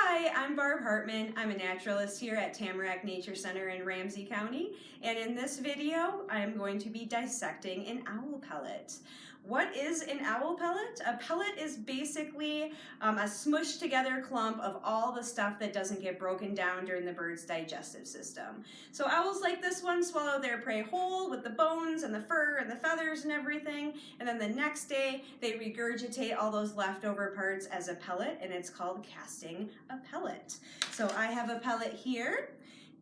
Hi, I'm Barb Hartman. I'm a naturalist here at Tamarack Nature Center in Ramsey County. And in this video, I'm going to be dissecting an owl pellet. What is an owl pellet? A pellet is basically um, a smushed together clump of all the stuff that doesn't get broken down during the bird's digestive system. So owls like this one swallow their prey whole with the bones and the fur and the feathers and everything. And then the next day they regurgitate all those leftover parts as a pellet and it's called casting a pellet. So I have a pellet here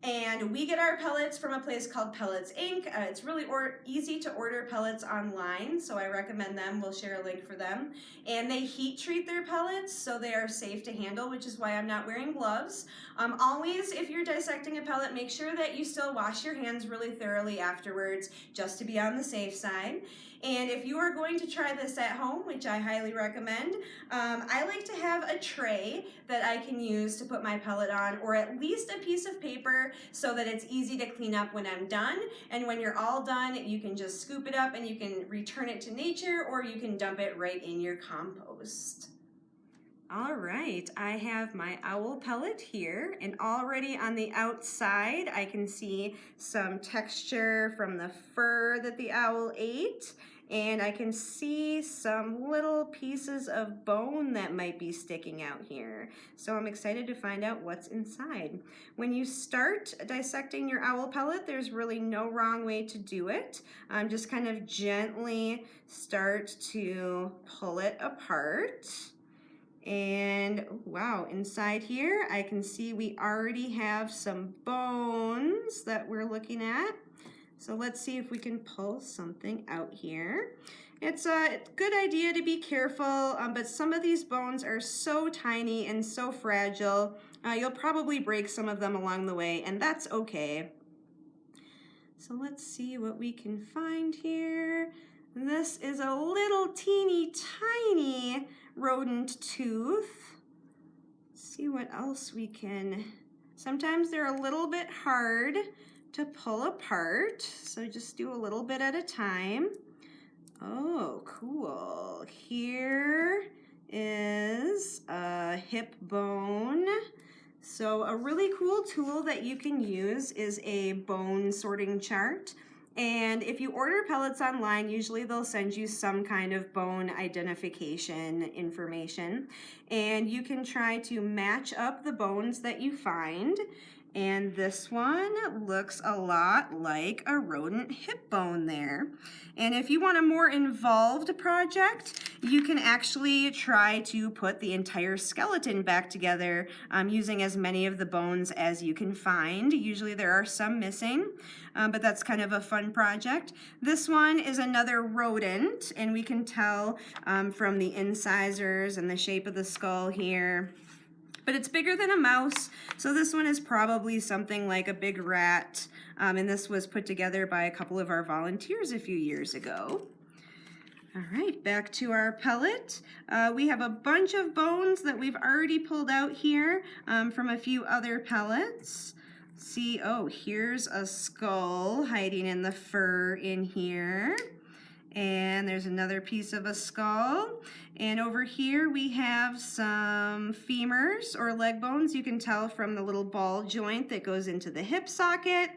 and we get our pellets from a place called Pellets Inc. Uh, it's really easy to order pellets online, so I recommend them. We'll share a link for them. And they heat treat their pellets, so they are safe to handle, which is why I'm not wearing gloves. Um, always, if you're dissecting a pellet, make sure that you still wash your hands really thoroughly afterwards, just to be on the safe side. And if you are going to try this at home, which I highly recommend, um, I like to have a tray that I can use to put my pellet on, or at least a piece of paper so that it's easy to clean up when I'm done. And when you're all done, you can just scoop it up and you can return it to nature or you can dump it right in your compost. All right, I have my owl pellet here and already on the outside I can see some texture from the fur that the owl ate and I can see some little pieces of bone that might be sticking out here. So I'm excited to find out what's inside. When you start dissecting your owl pellet, there's really no wrong way to do it. Um, just kind of gently start to pull it apart. And wow, inside here, I can see we already have some bones that we're looking at. So let's see if we can pull something out here. It's a good idea to be careful, um, but some of these bones are so tiny and so fragile, uh, you'll probably break some of them along the way, and that's okay. So let's see what we can find here. This is a little teeny tiny rodent tooth. Let's see what else we can, sometimes they're a little bit hard to pull apart. So just do a little bit at a time. Oh, cool. Here is a hip bone. So a really cool tool that you can use is a bone sorting chart. And if you order pellets online, usually they'll send you some kind of bone identification information. And you can try to match up the bones that you find and this one looks a lot like a rodent hip bone there. And if you want a more involved project, you can actually try to put the entire skeleton back together um, using as many of the bones as you can find. Usually there are some missing, um, but that's kind of a fun project. This one is another rodent, and we can tell um, from the incisors and the shape of the skull here but it's bigger than a mouse. So this one is probably something like a big rat. Um, and this was put together by a couple of our volunteers a few years ago. All right, back to our pellet. Uh, we have a bunch of bones that we've already pulled out here um, from a few other pellets. See, oh, here's a skull hiding in the fur in here. And there's another piece of a skull. And over here we have some femurs or leg bones. You can tell from the little ball joint that goes into the hip socket.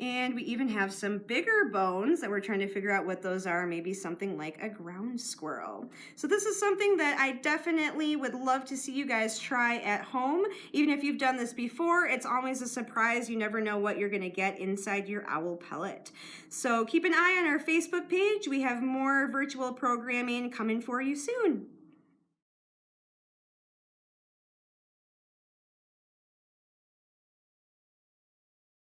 And we even have some bigger bones that we're trying to figure out what those are, maybe something like a ground squirrel. So this is something that I definitely would love to see you guys try at home. Even if you've done this before, it's always a surprise. You never know what you're gonna get inside your owl pellet. So keep an eye on our Facebook page. We have more virtual programming coming for you soon.